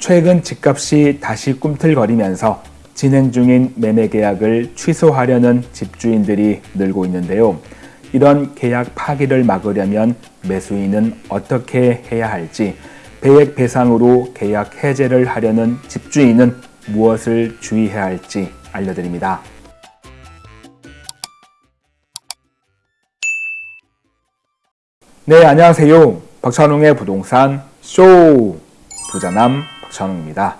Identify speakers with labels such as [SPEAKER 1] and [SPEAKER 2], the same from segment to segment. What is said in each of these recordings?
[SPEAKER 1] 최근 집값이 다시 꿈틀거리면서 진행 중인 매매 계약을 취소하려는 집주인들이 늘고 있는데요. 이런 계약 파기를 막으려면 매수인은 어떻게 해야 할지, 배액 배상으로 계약 해제를 하려는 집주인은 무엇을 주의해야 할지 알려드립니다. 네, 안녕하세요. 박찬웅의 부동산 쇼 부자남 박찬웅입니다.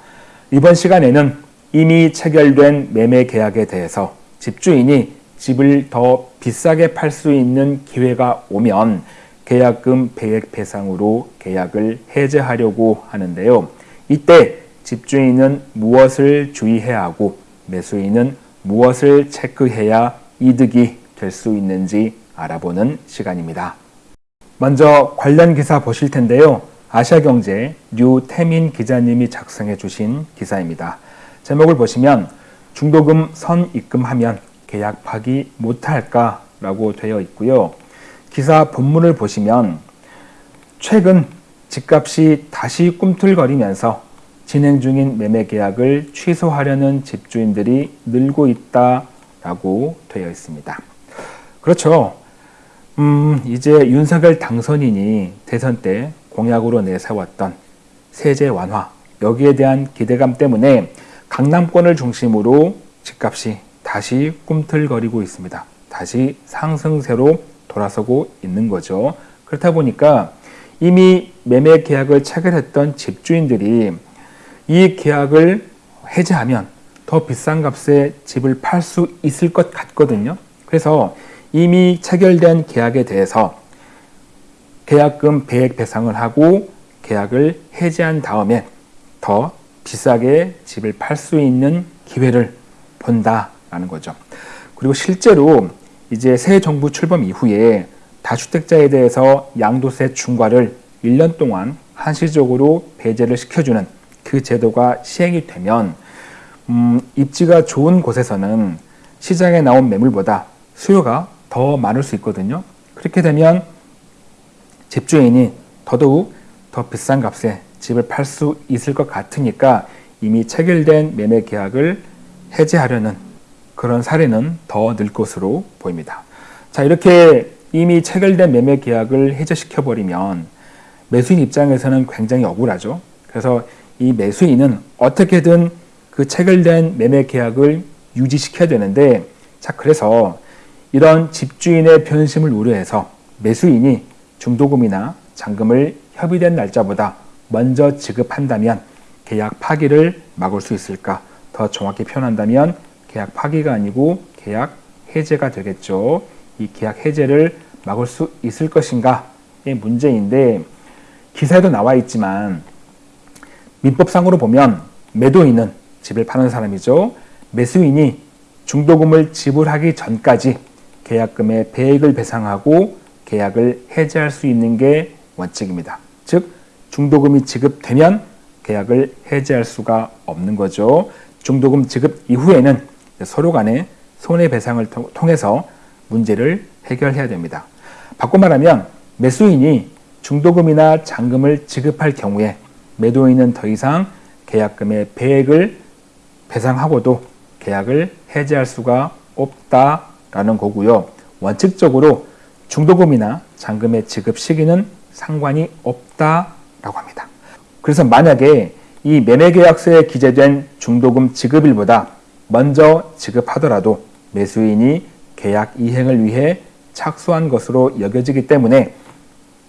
[SPEAKER 1] 이번 시간에는 이미 체결된 매매 계약에 대해서 집주인이 집을 더 비싸게 팔 수 있는 기회가 오면 계약금 배액 배상으로 계약을 해제하려고 하는데요. 이때 집주인은 무엇을 주의해야 하고 매수인은 무엇을 체크해야 이득이 될 수 있는지 알아보는 시간입니다. 먼저 관련 기사 보실 텐데요. 아시아경제 류태민 기자님이 작성해 주신 기사입니다. 제목을 보시면 중도금 선입금하면 계약 파기 못할까 라고 되어 있고요. 기사 본문을 보시면 최근 집값이 다시 꿈틀거리면서 진행 중인 매매 계약을 취소하려는 집주인들이 늘고 있다 라고 되어 있습니다. 그렇죠. 음, 이제 윤석열 당선인이 대선 때 공약으로 내세웠던 세제 완화 여기에 대한 기대감 때문에 강남권을 중심으로 집값이 다시 꿈틀거리고 있습니다. 다시 상승세로 돌아서고 있는 거죠. 그렇다 보니까 이미 매매 계약을 체결했던 집주인들이 이 계약을 해제하면 더 비싼 값에 집을 팔 수 있을 것 같거든요. 그래서 이미 체결된 계약에 대해서 계약금 배액 배상을 하고 계약을 해지한 다음에 더 비싸게 집을 팔 수 있는 기회를 본다라는 거죠. 그리고 실제로 이제 새 정부 출범 이후에 다주택자에 대해서 양도세 중과를 1년 동안 한시적으로 배제를 시켜주는 그 제도가 시행이 되면 음, 입지가 좋은 곳에서는 시장에 나온 매물보다 수요가 더 많을 수 있거든요. 그렇게 되면 집주인이 더더욱 더 비싼 값에 집을 팔 수 있을 것 같으니까 이미 체결된 매매 계약을 해제하려는 그런 사례는 더 늘 것으로 보입니다. 자, 이렇게 이미 체결된 매매 계약을 해제시켜 버리면 매수인 입장에서는 굉장히 억울하죠. 그래서 이 매수인은 어떻게든 그 체결된 매매 계약을 유지시켜야 되는데 자, 그래서 이런 집주인의 변심을 우려해서 매수인이 중도금이나 잔금을 협의된 날짜보다 먼저 지급한다면 계약 파기를 막을 수 있을까? 더 정확히 표현한다면 계약 파기가 아니고 계약 해제가 되겠죠. 이 계약 해제를 막을 수 있을 것인가의 문제인데 기사에도 나와 있지만 민법상으로 보면 매도인은 집을 파는 사람이죠. 매수인이 중도금을 지불하기 전까지 계약금의 배액을 배상하고 계약을 해지할 수 있는 게 원칙입니다. 즉 중도금이 지급되면 계약을 해지할 수가 없는 거죠. 중도금 지급 이후에는 서로 간의 손해배상을 통해서 문제를 해결해야 됩니다. 바꿔 말하면 매수인이 중도금이나 잔금을 지급할 경우에 매도인은 더 이상 계약금의 배액을 배상하고도 계약을 해지할 수가 없다 라는 거고요. 원칙적으로 중도금이나 잔금의 지급 시기는 상관이 없다라고 합니다. 그래서 만약에 이 매매계약서에 기재된 중도금 지급일보다 먼저 지급하더라도 매수인이 계약 이행을 위해 착수한 것으로 여겨지기 때문에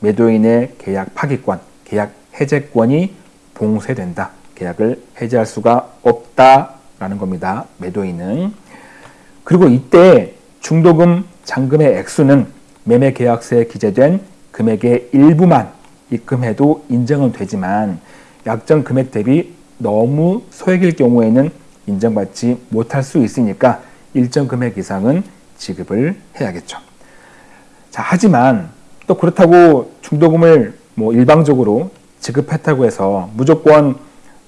[SPEAKER 1] 매도인의 계약 파기권, 계약 해제권이 봉쇄된다. 계약을 해제할 수가 없다라는 겁니다. 매도인은. 그리고 이때 중도금 잔금의 액수는 매매 계약서에 기재된 금액의 일부만 입금해도 인정은 되지만 약정 금액 대비 너무 소액일 경우에는 인정받지 못할 수 있으니까 일정 금액 이상은 지급을 해야겠죠. 자, 하지만 또 그렇다고 중도금을 뭐 일방적으로 지급했다고 해서 무조건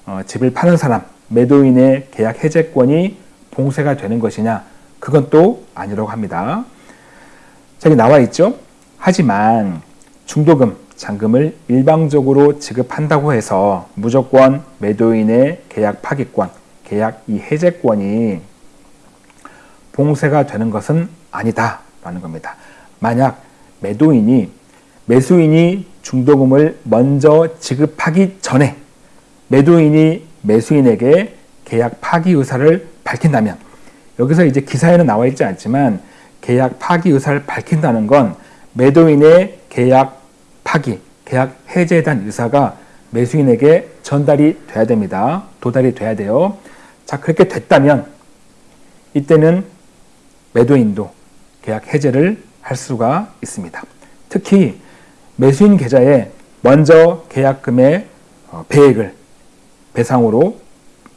[SPEAKER 1] 어, 집을 파는 사람, 매도인의 계약 해제권이 봉쇄가 되는 것이냐? 그건 또 아니라고 합니다. 저기 나와 있죠. 하지만 중도금, 잔금을 일방적으로 지급한다고 해서 무조건 매도인의 계약 파기권, 계약 이 해제권이 봉쇄가 되는 것은 아니다라는 겁니다. 만약 매도인이 매수인이 중도금을 먼저 지급하기 전에 매도인이 매수인에게 계약 파기 의사를 밝힌다면 여기서 이제 기사에는 나와 있지 않지만 계약 파기 의사를 밝힌다는 건 매도인의 계약 파기, 계약 해제에 대한 의사가 매수인에게 전달이 돼야 됩니다. 도달이 돼야 돼요. 자, 그렇게 됐다면 이때는 매도인도 계약 해제를 할 수가 있습니다. 특히 매수인 계좌에 먼저 계약금의 어, 배액을 배상으로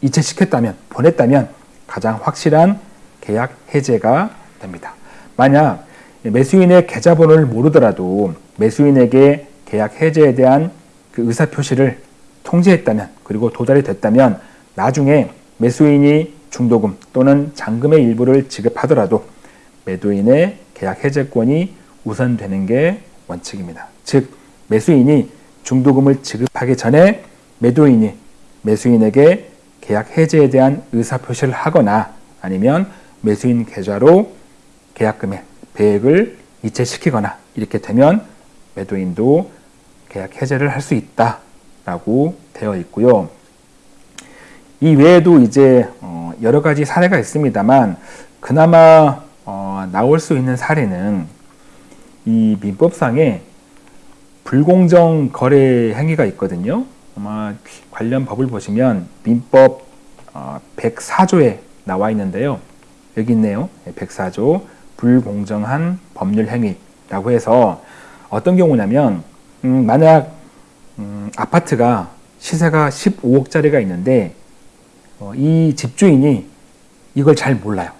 [SPEAKER 1] 이체시켰다면 보냈다면 가장 확실한 계약 해제가 됩니다. 만약 매수인의 계좌번호를 모르더라도 매수인에게 계약 해제에 대한 그 의사 표시를 통지했다면 그리고 도달이 됐다면 나중에 매수인이 중도금 또는 잔금의 일부를 지급하더라도 매도인의 계약 해제권이 우선되는 게 원칙입니다. 즉 매수인이 중도금을 지급하기 전에 매도인이 매수인에게 계약 해제에 대한 의사 표시를 하거나 아니면 매수인 계좌로 계약금의 배액을 이체시키거나 이렇게 되면 매도인도 계약 해제를 할 수 있다라고 되어 있고요. 이 외에도 이제 어, 여러 가지 사례가 있습니다만 그나마 어, 나올 수 있는 사례는 이 민법상에 불공정 거래 행위가 있거든요. 아마 관련 법을 보시면 민법 104조에 어, 나와 있는데요. 여기 있네요. 104조 불공정한 법률 행위라고 해서 어떤 경우냐면 음, 만약 음, 아파트가 시세가 15억짜리가 있는데 어, 이 집주인이 이걸 잘 몰라요.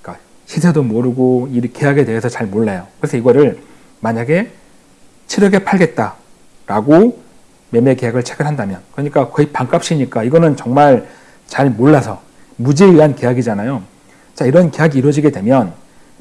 [SPEAKER 1] 그러니까 시세도 모르고 이 계약에 대해서 잘 몰라요. 그래서 이거를 만약에 7억에 팔겠다라고 매매 계약을 체결한다면 그러니까 거의 반값이니까 이거는 정말 잘 몰라서 무지에 의한 계약이잖아요. 자 이런 계약이 이루어지게 되면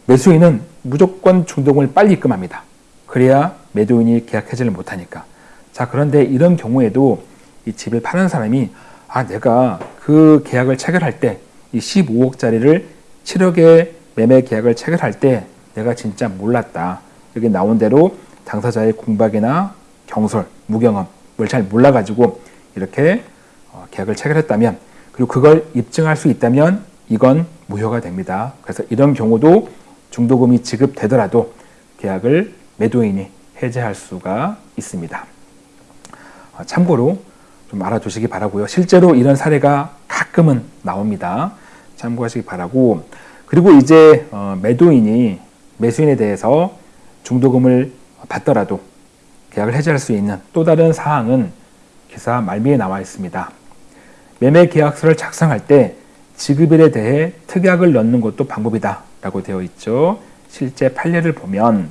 [SPEAKER 1] 매수인은 무조건 중동을 빨리 입금합니다. 그래야 매도인이 계약 해지를 못하니까. 자 그런데 이런 경우에도 이 집을 파는 사람이 아 내가 그 계약을 체결할 때 이 15억짜리를 7억에 매매 계약을 체결할 때 내가 진짜 몰랐다. 여기 나온 대로 당사자의 공박이나 경솔, 무경험 잘 몰라가지고 이렇게 어, 계약을 체결했다면 그리고 그걸 입증할 수 있다면 이건 무효가 됩니다. 그래서 이런 경우도 중도금이 지급되더라도 계약을 매도인이 해제할 수가 있습니다. 어, 참고로 좀 알아두시기 바라고요. 실제로 이런 사례가 가끔은 나옵니다. 참고하시기 바라고 그리고 이제 어, 매도인이 매수인에 대해서 중도금을 받더라도 계약을 해지할 수 있는 또 다른 사항은 기사 말미에 나와 있습니다. 매매 계약서를 작성할 때 지급일에 대해 특약을 넣는 것도 방법이다 라고 되어 있죠. 실제 판례를 보면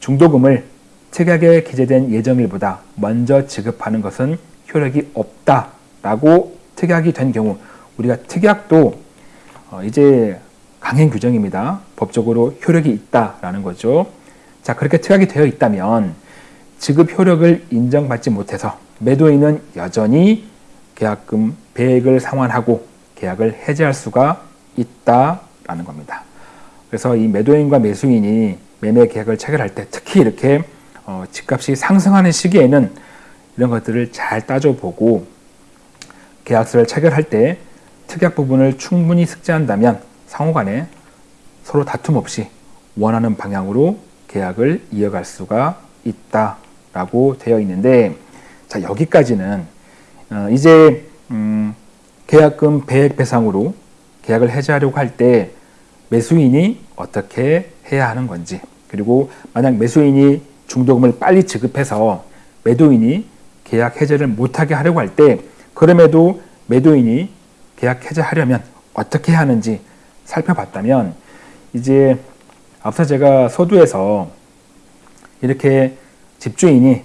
[SPEAKER 1] 중도금을 특약에 기재된 예정일보다 먼저 지급하는 것은 효력이 없다 라고 특약이 된 경우 우리가 특약도 어, 이제 강행 규정입니다. 법적으로 효력이 있다라는 거죠. 자 그렇게 특약이 되어 있다면 지급 효력을 인정받지 못해서 매도인은 여전히 계약금 배액을 상환하고 계약을 해지할 수가 있다라는 겁니다. 그래서 이 매도인과 매수인이 매매 계약을 체결할 때 특히 이렇게 어, 집값이 상승하는 시기에는 이런 것들을 잘 따져보고 계약서를 체결할 때 특약 부분을 충분히 숙지한다면 상호간에 서로 다툼 없이 원하는 방향으로 계약을 이어갈 수가 있다라고 되어 있는데 자 여기까지는 어, 이제 음, 계약금 배액 배상으로 계약을 해지하려고 할 때 매수인이 어떻게 해야 하는 건지 그리고 만약 매수인이 중도금을 빨리 지급해서 매도인이 계약 해제를 못하게 하려고 할 때 그럼에도 매도인이 계약 해제하려면 어떻게 하는지 살펴봤다면 이제 앞서 제가 서두에서 이렇게 집주인이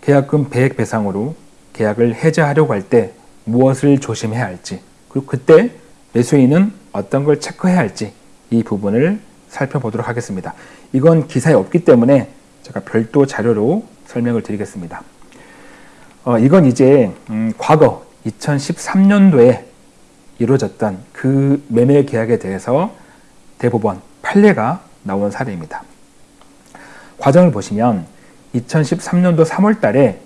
[SPEAKER 1] 계약금 배액 배상으로 계약을 해제하려고 할 때 무엇을 조심해야 할지 그리고 그때 매수인은 어떤 걸 체크해야 할지 이 부분을 살펴보도록 하겠습니다. 이건 기사에 없기 때문에 제가 별도 자료로 설명을 드리겠습니다. 어, 이건 이제 음, 과거 2013년도에 이루어졌던 그 매매 계약에 대해서 대법원 판례가 나온 사례입니다. 과정을 보시면 2013년도 3월 달에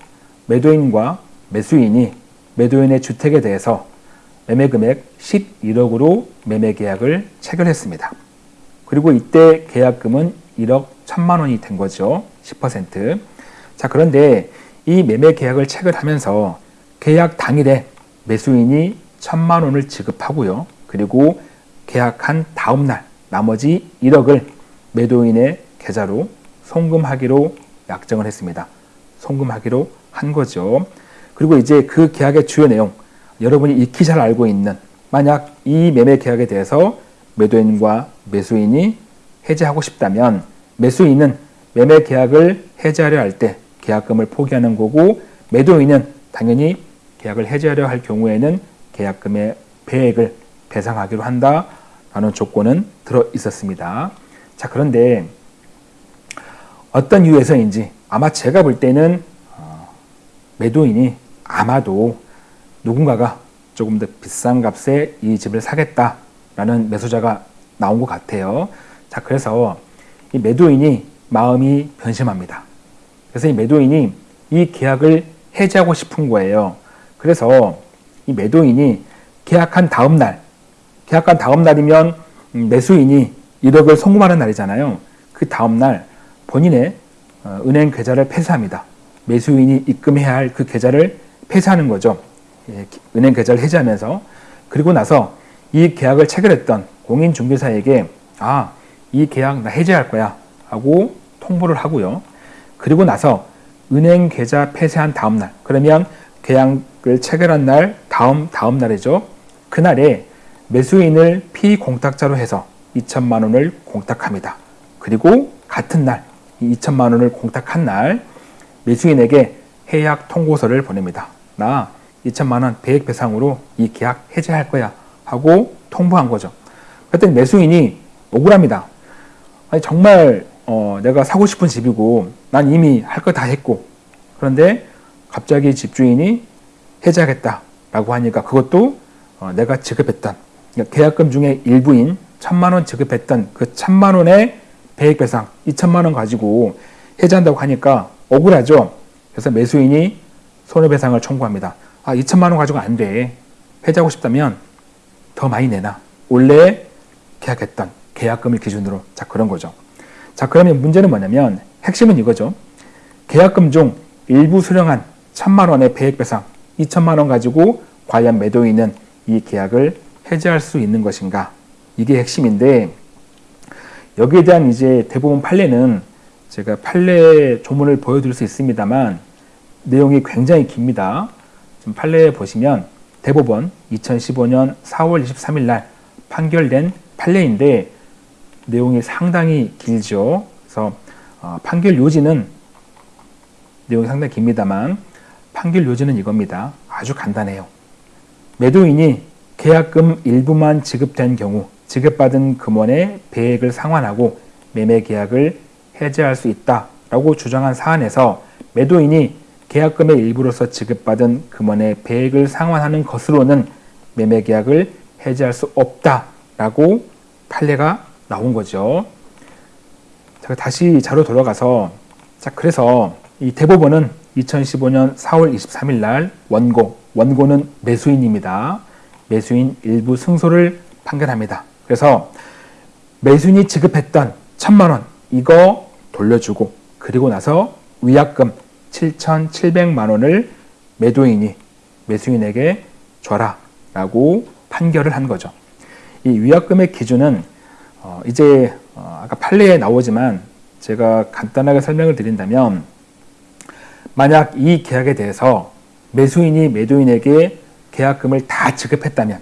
[SPEAKER 1] 매도인과 매수인이 매도인의 주택에 대해서 매매 금액 11억으로 매매 계약을 체결했습니다. 그리고 이때 계약금은 1억 1천만 원이 된 거죠. 10%. 자, 그런데 이 매매 계약을 체결하면서 계약 당일에 매수인이 1천만 원을 지급하고요. 그리고 계약한 다음 날 나머지 1억을 매도인의 계좌로 송금하기로 약정을 했습니다. 송금하기로 한 거죠. 그리고 이제 그 계약의 주요 내용 여러분이 익히 잘 알고 있는 만약 이 매매 계약에 대해서 매도인과 매수인이 해지하고 싶다면 매수인은 매매 계약을 해지하려 할 때 계약금을 포기하는 거고 매도인은 당연히 계약을 해지하려 할 경우에는 계약금의 배액을 배상하기로 한다라는 조건은 들어 있었습니다. 자 그런데 어떤 이유에서인지 아마 제가 볼 때는 어, 매도인이 아마도 누군가가 조금 더 비싼 값에 이 집을 사겠다라는 매수자가 나온 것 같아요. 자, 그래서 이 매도인이 마음이 변심합니다. 그래서 이 매도인이 이 계약을 해지하고 싶은 거예요. 그래서 이 매도인이 계약한 다음 날, 계약한 다음 날이면 매수인이 1억을 송금하는 날이잖아요. 그 다음 날 본인의 어, 은행 계좌를 폐쇄합니다. 매수인이 입금해야 할 그 계좌를 폐쇄하는 거죠. 예, 은행 계좌를 해지하면서 그리고 나서 이 계약을 체결했던 공인중개사에게 아, 이 계약 나 해지할 거야 하고 통보를 하고요. 그리고 나서 은행 계좌 폐쇄한 다음 날 그러면 계약을 체결한 날 다음 다음 날이죠. 그날에 매수인을 피공탁자로 해서 2천만 원을 공탁합니다. 그리고 같은 날 2천만 원을 공탁한 날 매수인에게 해약 통고서를 보냅니다. 나 2천만 원 배액 배상으로 이 계약 해지할 거야 하고 통보한 거죠. 그랬더니 매수인이 억울합니다. 아니 정말 어, 내가 사고 싶은 집이고 난 이미 할 거 다 했고 그런데 갑자기 집주인이 해지하겠다 라고 하니까 그것도 어, 내가 지급했던 그러니까 계약금 중에 일부인 천만 원 지급했던 그 천만 원의 배액 배상 2천만 원 가지고 해지한다고 하니까 억울하죠. 그래서 매수인이 손해배상을 청구합니다. 아, 2천만 원 가지고 안 돼. 해지하고 싶다면 더 많이 내놔. 원래 계약했던 계약금을 기준으로 자 그런 거죠. 자 그러면 문제는 뭐냐면 핵심은 이거죠. 계약금 중 일부 수령한 천만 원의 배액 배상 2천만 원 가지고 과연 매도인은 이 계약을 해지할 수 있는 것인가? 이게 핵심인데 여기에 대한 이제 대부분 판례는 제가 판례 조문을 보여드릴 수 있습니다만 내용이 굉장히 깁니다. 지금 판례에 보시면 대법원 2015년 4월 23일 날 판결된 판례인데 내용이 상당히 길죠. 그래서 어, 판결 요지는 내용이 상당히 깁니다만 판결 요지는 이겁니다. 아주 간단해요. 매도인이 계약금 일부만 지급된 경우 지급받은 금원의 배액을 상환하고 매매 계약을 해지할 수 있다라고 주장한 사안에서 매도인이 계약금의 일부로서 지급받은 금원의 배액을 상환하는 것으로는 매매 계약을 해지할 수 없다라고 판례가 나온 거죠. 자, 다시 자료 돌아가서 자 그래서 이 대법원은 2015년 4월 23일 날 원고 원고는 매수인입니다. 매수인 일부 승소를 판결합니다. 그래서 매수인이 지급했던 천만 원 이거 돌려주고 그리고 나서 위약금 7,700만 원을 매도인이 매수인에게 줘라 라고 판결을 한 거죠. 이 위약금의 기준은 어 이제 어 아까 판례에 나오지만 제가 간단하게 설명을 드린다면 만약 이 계약에 대해서 매수인이 매도인에게 계약금을 다 지급했다면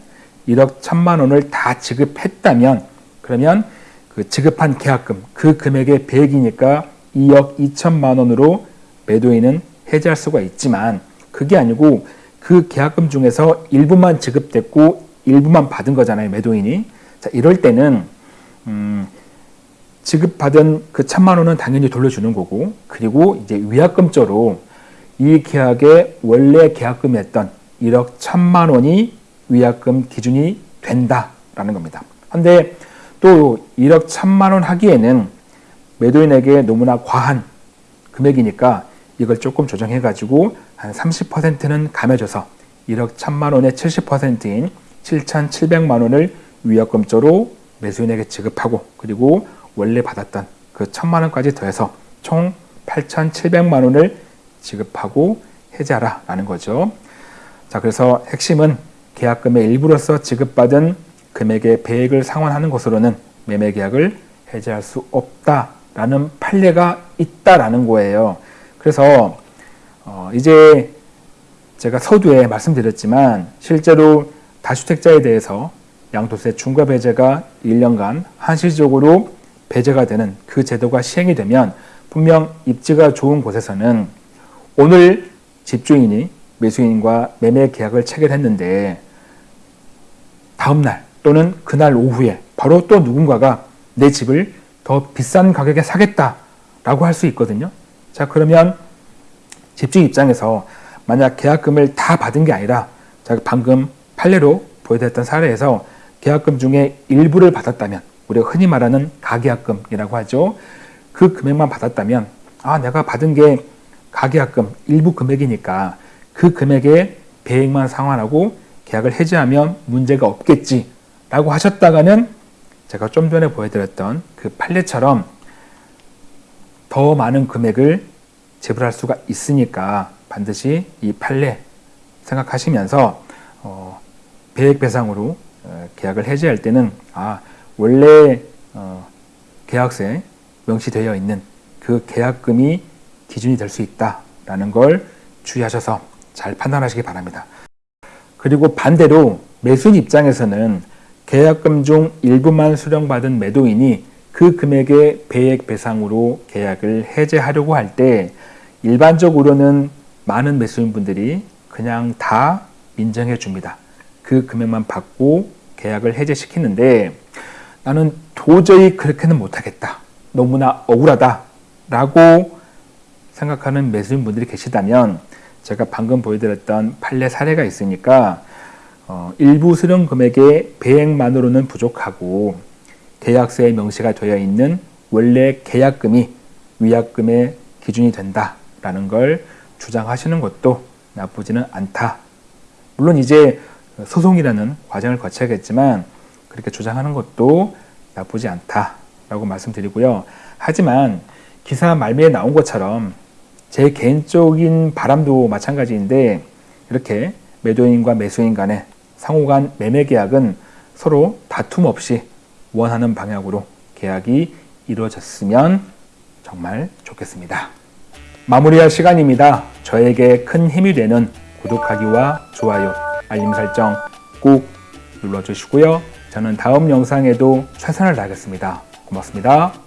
[SPEAKER 1] 1억 1천만 원을 다 지급했다면 그러면 그 지급한 계약금 그 금액의 100이니까 2억 2천만 원으로 매도인은 해지할 수가 있지만 그게 아니고 그 계약금 중에서 일부만 지급됐고 일부만 받은 거잖아요 매도인이 자 이럴 때는 음, 지급받은 그 천만 원은 당연히 돌려주는 거고 그리고 이제 위약금조로 이 계약의 원래 계약금이었던 1억 천만 원이 위약금 기준이 된다라는 겁니다. 근데 또 1억 천만 원 하기에는 매도인에게 너무나 과한 금액이니까 이걸 조금 조정해 가지고 한 30%는 감해줘서 1억 천만 원의 70%인 7,700만 원을 위약금조로 매수인에게 지급하고 그리고 원래 받았던 그 천만 원까지 더해서 총 8,700만 원을 지급하고 해지하라 라는 거죠. 자, 그래서 핵심은 계약금의 일부로서 지급받은 금액의 배액을 상환하는 것으로는 매매 계약을 해지할 수 없다라는 판례가 있다라는 거예요. 그래서 어 이제 제가 서두에 말씀드렸지만 실제로 다주택자에 대해서 양도세 중과 배제가 1년간 한시적으로 배제가 되는 그 제도가 시행이 되면 분명 입지가 좋은 곳에서는 오늘 집주인이 매수인과 매매 계약을 체결했는데 다음날 또는 그날 오후에 바로 또 누군가가 내 집을 더 비싼 가격에 사겠다라고 할 수 있거든요. 자 그러면 집주인 입장에서 만약 계약금을 다 받은 게 아니라 제가 방금 판례로 보여드렸던 사례에서 계약금 중에 일부를 받았다면 우리가 흔히 말하는 가계약금이라고 하죠. 그 금액만 받았다면 아 내가 받은 게 가계약금 일부 금액이니까 그 금액의 배액만 상환하고 계약을 해지하면 문제가 없겠지라고 하셨다가는 제가 좀 전에 보여드렸던 그 판례처럼 더 많은 금액을 지불할 수가 있으니까 반드시 이 판례 생각하시면서 어, 배액 배상으로 어, 계약을 해지할 때는 아 원래 어, 계약서에 명시되어 있는 그 계약금이 기준이 될 수 있다라는 걸 주의하셔서 잘 판단하시기 바랍니다. 그리고 반대로 매수인 입장에서는 계약금 중 일부만 수령받은 매도인이 그 금액의 배액 배상으로 계약을 해제하려고 할 때 일반적으로는 많은 매수인분들이 그냥 다 인정해 줍니다. 그 금액만 받고 계약을 해제시키는데 나는 도저히 그렇게는 못하겠다. 너무나 억울하다. 라고 생각하는 매수인분들이 계시다면 제가 방금 보여드렸던 판례 사례가 있으니까 어, 일부 수령 금액의 배액만으로는 부족하고 계약서에 명시가 되어 있는 원래 계약금이 위약금의 기준이 된다라는 걸 주장하시는 것도 나쁘지는 않다. 물론 이제 소송이라는 과정을 거쳐야겠지만 그렇게 주장하는 것도 나쁘지 않다라고 말씀드리고요. 하지만 기사 말미에 나온 것처럼 제 개인적인 바람도 마찬가지인데 이렇게 매도인과 매수인 간의 상호간 매매 계약은 서로 다툼 없이 원하는 방향으로 계약이 이루어졌으면 정말 좋겠습니다. 마무리할 시간입니다. 저에게 큰 힘이 되는 구독하기와 좋아요, 알림 설정 꼭 눌러주시고요. 저는 다음 영상에도 최선을 다하겠습니다. 고맙습니다.